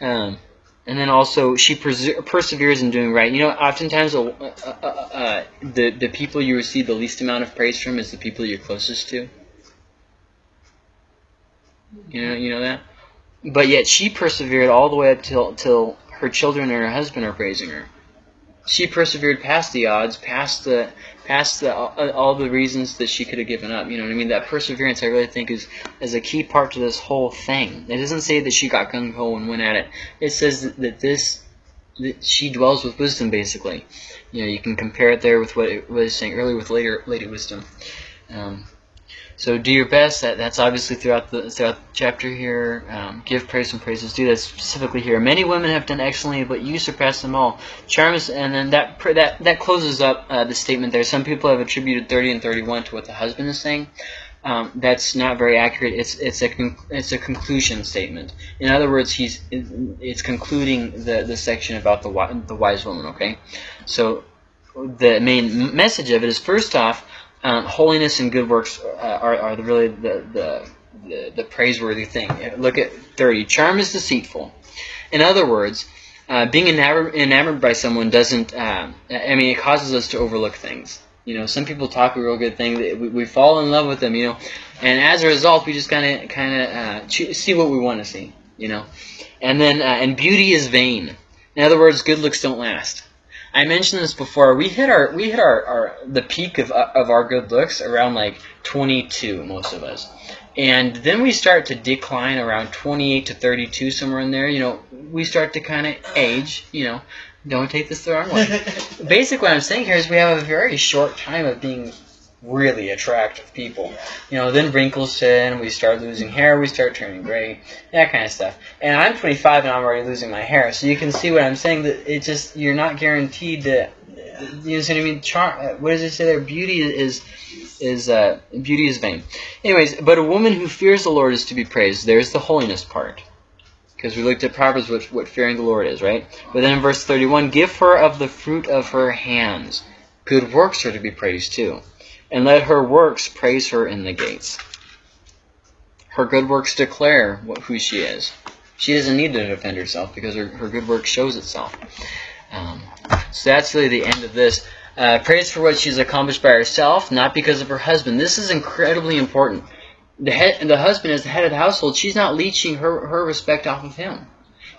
Um, and then also, she perseveres in doing right. You know, oftentimes uh, uh, uh, the the people you receive the least amount of praise from is the people you're closest to. You know, you know that. but yet she persevered all the way up till till her children and her husband are praising her. She persevered past the odds, past the past the all, the reasons that she could have given up. You know what I mean? That perseverance, I really think, is is a key part to this whole thing. It doesn't say that she got gung ho and went at it. It says that, that this that she dwells with wisdom, basically. You know, you can compare it there with what it was saying earlier with later lady wisdom. Um, so do your best. That that's obviously throughout the throughout the chapter here. Um, give praise and praises. Do that specifically here. Many women have done excellently, but you surpass them all. Charms, and then that that that closes up uh, the statement there. Some people have attributed 30 and 31 to what the husband is saying. Um, that's not very accurate. It's it's a it's a conclusion statement. In other words, he's it's concluding the the section about the the wise woman. Okay, so the main message of it is first off, um, holiness and good works uh, are, are really the, the, the, the praiseworthy thing. Look at 30. Charm is deceitful. In other words, uh, being enamored, enamored by someone doesn't, um, I mean, it causes us to overlook things. You know, some people talk a real good thing, we, we fall in love with them, you know, and as a result, we just kind of kind of uh, see what we want to see, you know. And then, uh, and beauty is vain. In other words, good looks don't last. I mentioned this before. We hit our we hit our, our the peak of of our good looks around like 22, most of us, and then we start to decline around 28 to 32, somewhere in there. You know, we start to kind of age. You know, don't take this the wrong way. <laughs> Basically, what I'm saying here is we have a very short time of being really attractive people. You know, then wrinkles in, we start losing hair, we start turning gray, that kind of stuff. And I'm 25 and I'm already losing my hair, so you can see what I'm saying. That it just you're not guaranteed to. You know what I mean? Char- what does it say there? Beauty is is uh, beauty is vain. Anyways, but a woman who fears the Lord is to be praised. There's the holiness part. Because we looked at Proverbs, what, what fearing the Lord is, right? But then in verse 31, give her of the fruit of her hands. Good works are to be praised too and let her works praise her in the gates. Her good works declare what, who she is. She doesn't need to defend herself because her, her good work shows itself. Um, so that's really the end of this. Uh, praise for what she's accomplished by herself, not because of her husband. This is incredibly important. The head, the husband is the head of the household. She's not leeching her, her respect off of him.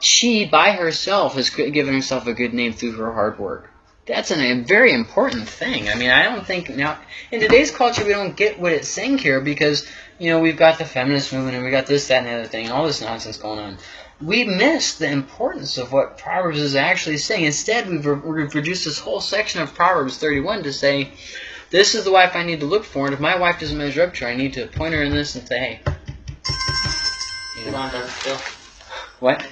She, by herself, has given herself a good name through her hard work. That's an, a very important thing. I mean, I don't think now in today's culture we don't get what it's saying here because you know we've got the feminist movement and we got this, that, and the other thing, and all this nonsense going on. We miss the importance of what Proverbs is actually saying. Instead, we've, re- we've reduced this whole section of Proverbs 31 to say, "This is the wife I need to look for, and if my wife doesn't measure up to her, I need to point her in this and say, hey." You know. What?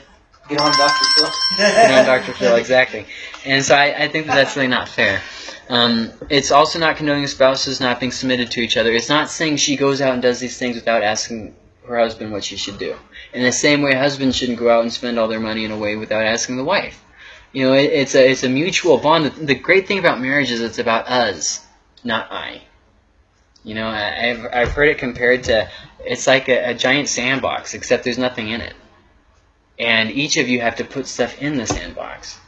Get on Dr. Phil. you know, Dr. <laughs> Phil, exactly. And so I, I think that that's really not fair. Um, it's also not condoning spouses not being submitted to each other. It's not saying she goes out and does these things without asking her husband what she should do. In the same way, husbands shouldn't go out and spend all their money in a way without asking the wife. You know, it, it's a it's a mutual bond. The, great thing about marriage is it's about us, not I. You know, I, I've I've heard it compared to it's like a, a giant sandbox, except there's nothing in it and each of you have to put stuff in the sandbox.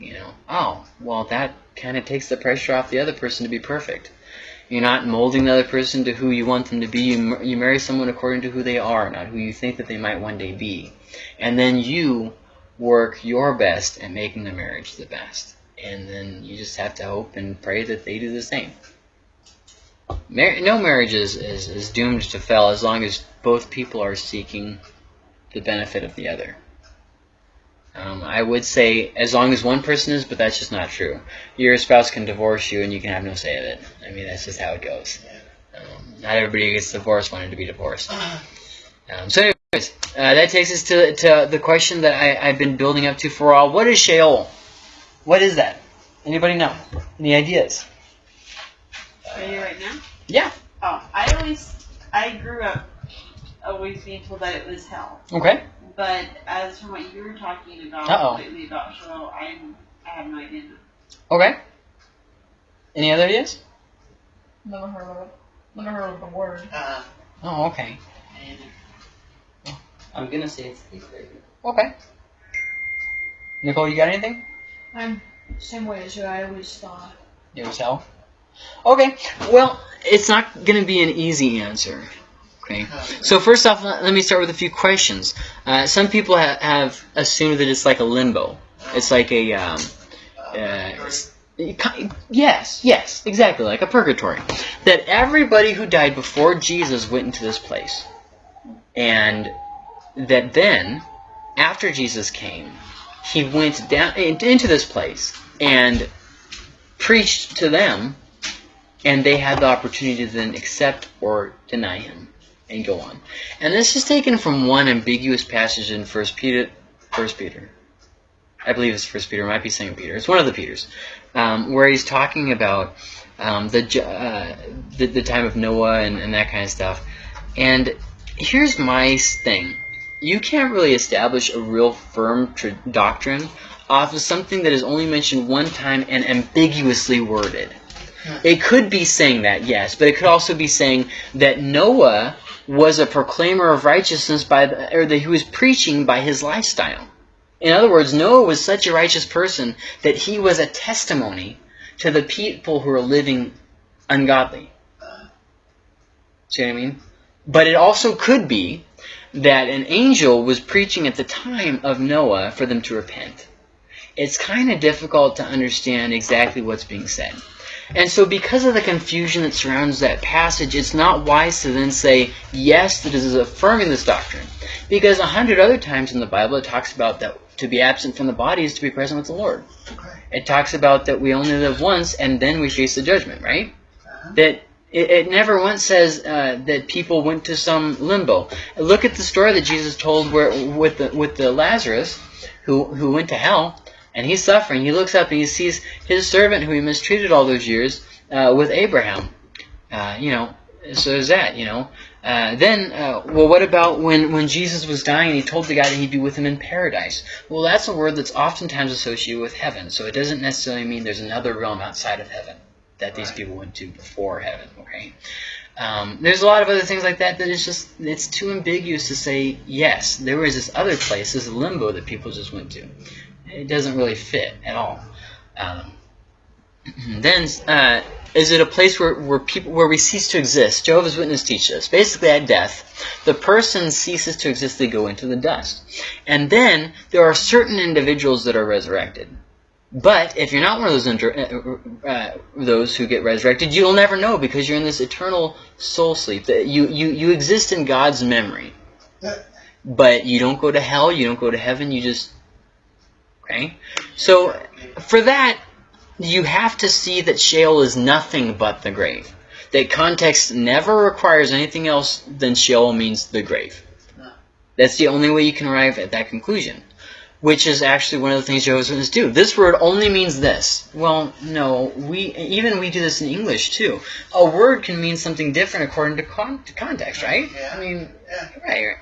You know, oh, well, that kind of takes the pressure off the other person to be perfect. You're not molding the other person to who you want them to be. You, you marry someone according to who they are, not who you think that they might one day be. And then you work your best at making the marriage the best. And then you just have to hope and pray that they do the same. Mar- no marriage is, is, is doomed to fail as long as both people are seeking the benefit of the other. Um, I would say as long as one person is, but that's just not true. Your spouse can divorce you and you can have no say of it. I mean, that's just how it goes. Um, not everybody who gets divorced wanted to be divorced. Um, so anyways, uh, that takes us to, to the question that I, I've been building up to for a while. What is Sheol? What is that? Anybody know? Any ideas? Are you right now? Yeah. Oh, I always, I grew up always being told that it was hell. Okay. But as from what you were talking about Uh-oh. lately about Sheol, I'm, I have no idea. Okay. Any other ideas? Never heard of it. Never heard of the word. Uh, Oh, okay. and I'm gonna say it's eighth grade. Okay. Nicole, you got anything? I'm same way as you. I always thought. It was hell. Okay. Well, it's not going to be an easy answer. Okay. So first off, let me start with a few questions. Uh, some people ha- have assumed that it's like a limbo. It's like a um, uh, yes, yes, exactly like a purgatory. That everybody who died before Jesus went into this place, and that then, after Jesus came, he went down in- into this place and preached to them, and they had the opportunity to then accept or deny him and go on. And this is taken from one ambiguous passage in First Peter. First Peter. I believe it's First Peter. It might be Second Peter. It's one of the Peters, um, where he's talking about um, the, uh, the the time of Noah and, and that kind of stuff. And here's my thing: you can't really establish a real firm tr- doctrine off of something that is only mentioned one time and ambiguously worded. It could be saying that, yes, but it could also be saying that Noah was a proclaimer of righteousness by the, or that he was preaching by his lifestyle. In other words, Noah was such a righteous person that he was a testimony to the people who are living ungodly. See what I mean? But it also could be that an angel was preaching at the time of Noah for them to repent. It's kind of difficult to understand exactly what's being said. And so because of the confusion that surrounds that passage, it's not wise to then say, yes, this is affirming this doctrine. Because a hundred other times in the Bible it talks about that to be absent from the body is to be present with the Lord. Okay. It talks about that we only live once and then we face the judgment, right? Uh-huh. That it, it never once says uh, that people went to some limbo. Look at the story that Jesus told where with the with the Lazarus who who went to hell and he's suffering. He looks up and he sees his servant who he mistreated all those years uh, with Abraham. Uh, you know, so there's that. You know. Uh, then, uh, well, what about when, when Jesus was dying and he told the guy that he'd be with him in paradise? Well, that's a word that's oftentimes associated with heaven, so it doesn't necessarily mean there's another realm outside of heaven that these Right. people went to before heaven. Okay. Um, there's a lot of other things like that that is just it's too ambiguous to say yes. There was this other place, this limbo that people just went to. It doesn't really fit at all. Um, <clears throat> then, uh, is it a place where, where people where we cease to exist? Jehovah's Witnesses teach us. Basically, at death, the person ceases to exist; they go into the dust. And then there are certain individuals that are resurrected. But if you're not one of those inter- uh, uh, those who get resurrected, you'll never know because you're in this eternal soul sleep. That you you you exist in God's memory, but you don't go to hell. You don't go to heaven. You just okay. So for that, you have to see that Sheol is nothing but the grave. That context never requires anything else than Sheol means the grave. That's the only way you can arrive at that conclusion. Which is actually one of the things Jehovah's Witnesses do. This word only means this. Well, no, we even we do this in English too. A word can mean something different according to, con- to context, right? Yeah. I mean, Yeah. right. right.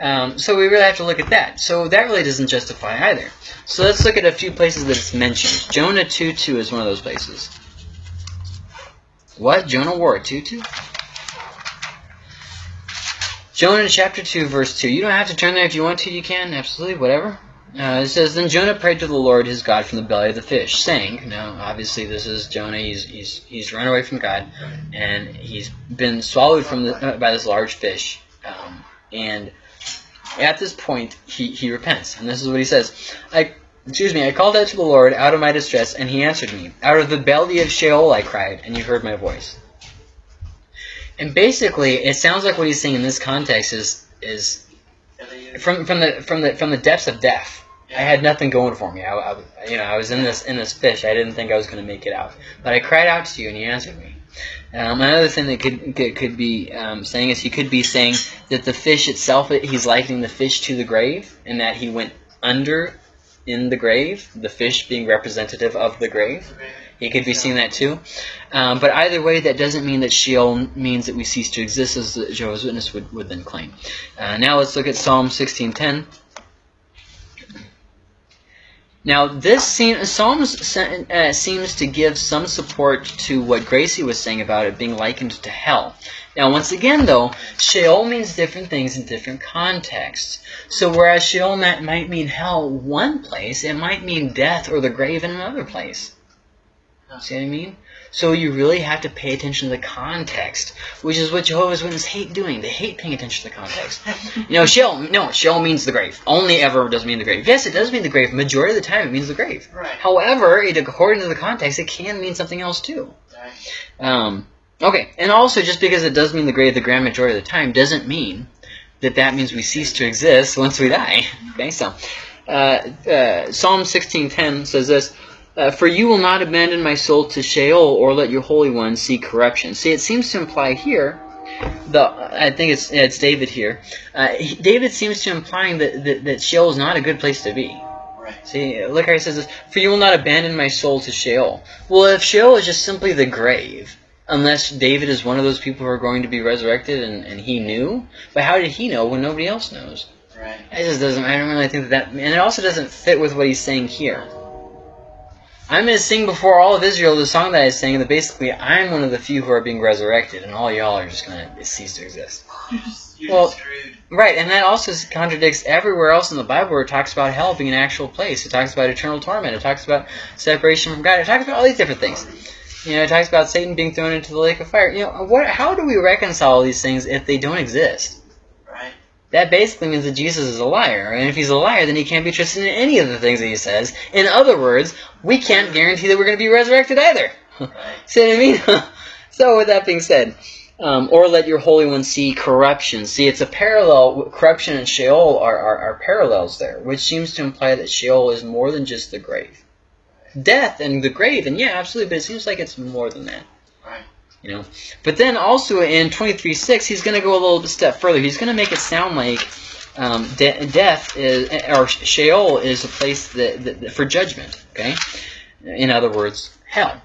Um, so we really have to look at that. So that really doesn't justify either. So let's look at a few places that it's mentioned. Jonah 2.2 is one of those places. What? Jonah wore a tutu? Jonah chapter 2 verse 2. You don't have to turn there if you want to, you can, absolutely, whatever. Uh, it says, Then Jonah prayed to the Lord his God from the belly of the fish, saying, Now, obviously this is Jonah, he's, he's, he's run away from God, and he's been swallowed from the, uh, by this large fish. Um, and at this point, he, he repents. And this is what he says. I, excuse me, I called out to the Lord out of my distress, and he answered me. Out of the belly of Sheol I cried, and you heard my voice. And basically, it sounds like what he's saying in this context is is from from the from the from the depths of death. I had nothing going for me. I, I- you know, I was in this in this fish. I didn't think I was going to make it out, but I cried out to you, and you answered me. Um, another thing that could could, be um, saying is he could be saying that the fish itself, he's likening the fish to the grave, and that he went under in the grave. The fish being representative of the grave. He could be seeing that too. Um, but either way, that doesn't mean that Sheol means that we cease to exist, as Jehovah's Witness would, would then claim. Uh, now let's look at Psalm 16:10. Now this seem, Psalms uh, seems to give some support to what Gracie was saying about it being likened to hell. Now once again though, Sheol means different things in different contexts. So whereas Sheol might mean hell one place, it might mean death or the grave in another place. See what I mean? So you really have to pay attention to the context, which is what Jehovah's Witnesses hate doing. They hate paying attention to the context. <laughs> You know, Sheol, no, Sheol means the grave. Only ever does mean the grave. Yes, it does mean the grave. Majority of the time, it means the grave. Right. However, it, according to the context, it can mean something else too. Right. Um, okay, and also just because it does mean the grave the grand majority of the time doesn't mean that that means we cease to exist once we die. <laughs> Okay, so uh, uh, Psalm 16:10 says this. Uh, for you will not abandon my soul to Sheol, or let your Holy One see corruption. See, it seems to imply here, the I think it's it's David here. Uh, he, David seems to implying that, that that Sheol is not a good place to be. Right. See, look how he says this. For you will not abandon my soul to Sheol. Well, if Sheol is just simply the grave, unless David is one of those people who are going to be resurrected and, and he knew, but how did he know when nobody else knows? Right. It just doesn't. I don't really think that, that and it also doesn't fit with what he's saying here. I'm going to sing before all of Israel the song that I sang that basically I'm one of the few who are being resurrected, and all y'all are just going to cease to exist. You're just, you're Well-. Right, and that also contradicts everywhere else in the Bible where it talks about hell being an actual place. It talks about eternal torment. It talks about separation from God. It talks about all these different things. You know, it talks about Satan being thrown into the lake of fire. You know, what? How do we reconcile these things if they don't exist? That basically means that Jesus is a liar, and if he's a liar, then he can't be trusted in any of the things that he says. In other words, we can't guarantee that we're going to be resurrected either. <laughs> See what I mean? <laughs> so with that being said, um, or let your Holy One see corruption. See, it's a parallel. Corruption and Sheol are, are, are parallels there, which seems to imply that Sheol is more than just the grave. Death and the grave, and yeah, absolutely, but it seems like it's more than that. You know, but then also in 23.6, he's going to go a little step further. He's going to make it sound like um, de- death is, or Sheol is a place that, that, that- for judgment. Okay, in other words, hell.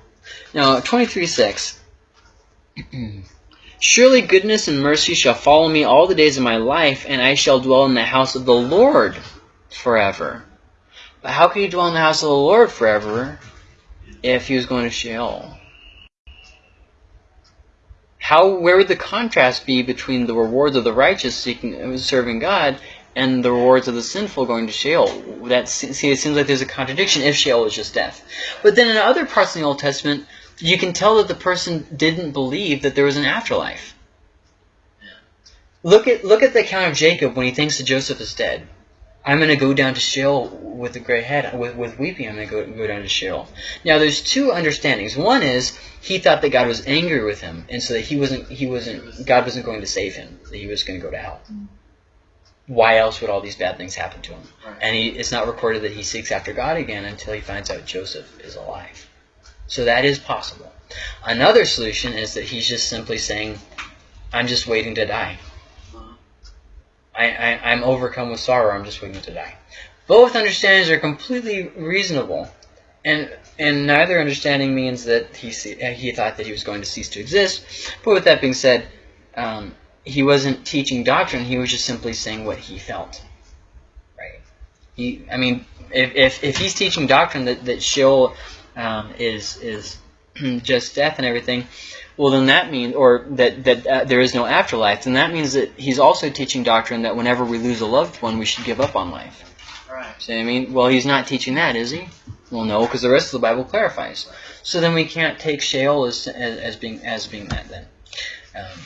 Now, 23.6. <clears throat> Surely goodness and mercy shall follow me all the days of my life, and I shall dwell in the house of the Lord forever. But how can you dwell in the house of the Lord forever if he was going to Sheol? How where would the contrast be between the rewards of the righteous seeking serving God and the rewards of the sinful going to Sheol? That see, it seems like there's a contradiction if Sheol is just death. But then in other parts in the Old Testament, you can tell that the person didn't believe that there was an afterlife. Look at look at the account of Jacob when he thinks that Joseph is dead. I'm going to go down to Sheol with a gray head, with, with weeping. I'm going to go, go down to Sheol. Now, there's two understandings. One is he thought that God was angry with him, and so that he wasn't, he wasn't, God wasn't going to save him. That he was going to go to hell. Mm. Why else would all these bad things happen to him? And he, it's not recorded that he seeks after God again until he finds out Joseph is alive. So that is possible. Another solution is that he's just simply saying, "I'm just waiting to die." I, I, I'm overcome with sorrow. I'm just waiting to die. Both understandings are completely reasonable, and and neither understanding means that he uh, he thought that he was going to cease to exist. But with that being said, um, he wasn't teaching doctrine. He was just simply saying what he felt. Right. He. I mean, if if, if he's teaching doctrine that that Sheol um, is is <clears throat> just death and everything, well, then that means, or that that uh, there is no afterlife. Then that means that he's also teaching doctrine that whenever we lose a loved one, we should give up on life. Right. See what I mean? Well, he's not teaching that, is he? Well, no, because the rest of the Bible clarifies. So then we can't take Sheol as as, as being as being that then. Um,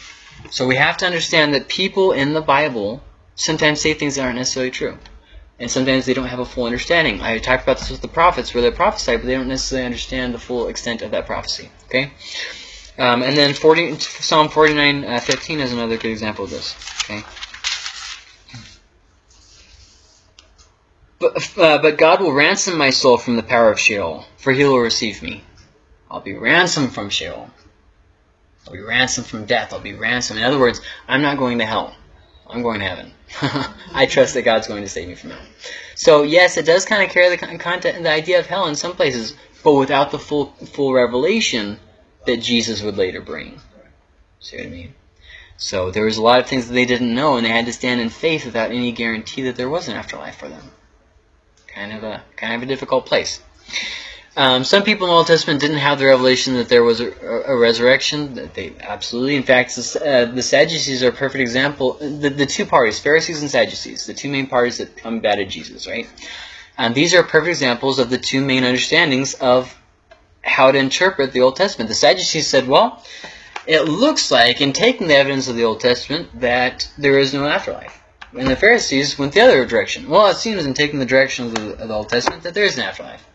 so we have to understand that people in the Bible sometimes say things that aren't necessarily true. And sometimes they don't have a full understanding. I talked about this with the prophets, where they prophesy, but they don't necessarily understand the full extent of that prophecy. Okay? Um, and then 40, Psalm 49, uh, 15 is another good example of this. Okay? But, uh, but God will ransom my soul from the power of Sheol, for he will receive me. I'll be ransomed from Sheol. I'll be ransomed from death. I'll be ransomed. In other words, I'm not going to hell. I'm going to heaven. <laughs> I trust that God's going to save me from hell. So yes, it does kind of carry the con- content, the idea of hell in some places, but without the full full revelation that Jesus would later bring. See what I mean? So there was a lot of things that they didn't know, and they had to stand in faith without any guarantee that there was an afterlife for them. Kind of a kind of a difficult place. Um, some people in the Old Testament didn't have the revelation that there was a, a, resurrection. That they absolutely, in fact, the, uh, the Sadducees are a perfect example. The, the two parties, Pharisees and Sadducees, the two main parties that combated Jesus, right? And these are perfect examples of the two main understandings of how to interpret the Old Testament. The Sadducees said, well, it looks like, in taking the evidence of the Old Testament, that there is no afterlife. And the Pharisees went the other direction. Well, it seems in taking the direction of the, of the Old Testament that there is an afterlife.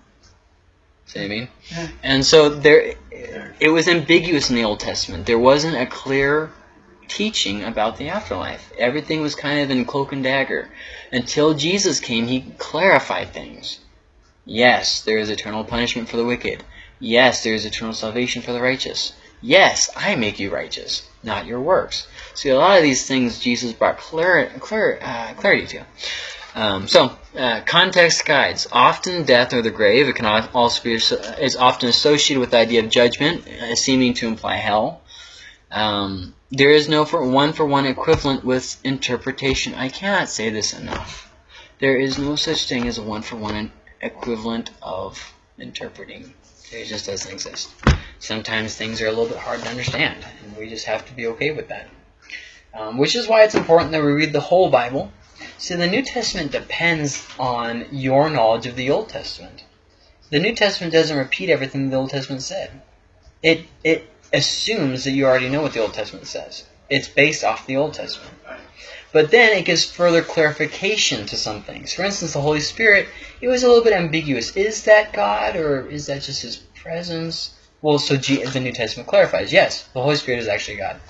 See what I mean? Yeah. And so there, it was ambiguous in the Old Testament. There wasn't a clear teaching about the afterlife. Everything was kind of in cloak and dagger. Until Jesus came, he clarified things. Yes, there is eternal punishment for the wicked. Yes, there is eternal salvation for the righteous. Yes, I make you righteous, not your works. See, a lot of these things Jesus brought clar- clar- uh, clarity to. Um, so, uh, context guides. Often death or the grave, it can also be is often associated with the idea of judgment, uh, seeming to imply hell. Um, there is no for one for one equivalent with interpretation. I cannot say this enough. There is no such thing as a one for one equivalent of interpreting. It just doesn't exist. Sometimes things are a little bit hard to understand, and we just have to be okay with that. Um, which is why it's important that we read the whole Bible. See, the New Testament depends on your knowledge of the Old Testament. The New Testament doesn't repeat everything the Old Testament said. It it assumes that you already know what the Old Testament says. It's based off the Old Testament. But then it gives further clarification to some things. For instance, the Holy Spirit, it was a little bit ambiguous. Is that God or is that just His presence? Well, so G- the New Testament clarifies, yes, the Holy Spirit is actually God.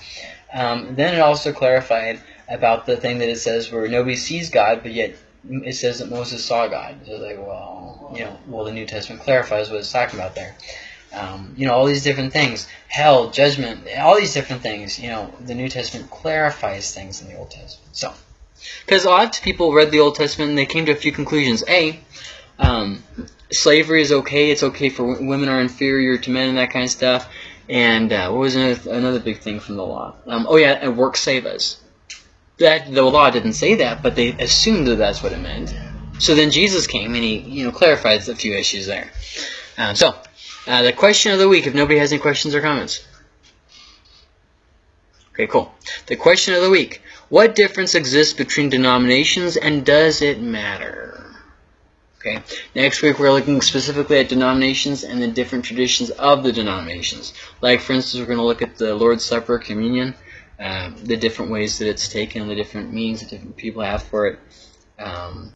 Um, then it also clarified about the thing that it says where nobody sees God, but yet it says that Moses saw God. So like, well, you know, well, the New Testament clarifies what it's talking about there. Um, you know, all these different things, hell, judgment, all these different things. You know, the New Testament clarifies things in the Old Testament. So, because a lot of people read the Old Testament and they came to a few conclusions. A, um, slavery is okay. It's okay for women are inferior to men and that kind of stuff. And uh, what was another, another big thing from the law? Um, oh yeah, and work save us. That the law didn't say that, but they assumed that that's what it meant. So then Jesus came and he, you know, clarifies a few issues there. Um, so, uh, the question of the week, if nobody has any questions or comments. Okay, cool. The question of the week. What difference exists between denominations and does it matter? Okay. Next week we're looking specifically at denominations and the different traditions of the denominations. Like for instance, we're going to look at the Lord's Supper, communion, um, the different ways that it's taken, the different means that different people have for it. Um,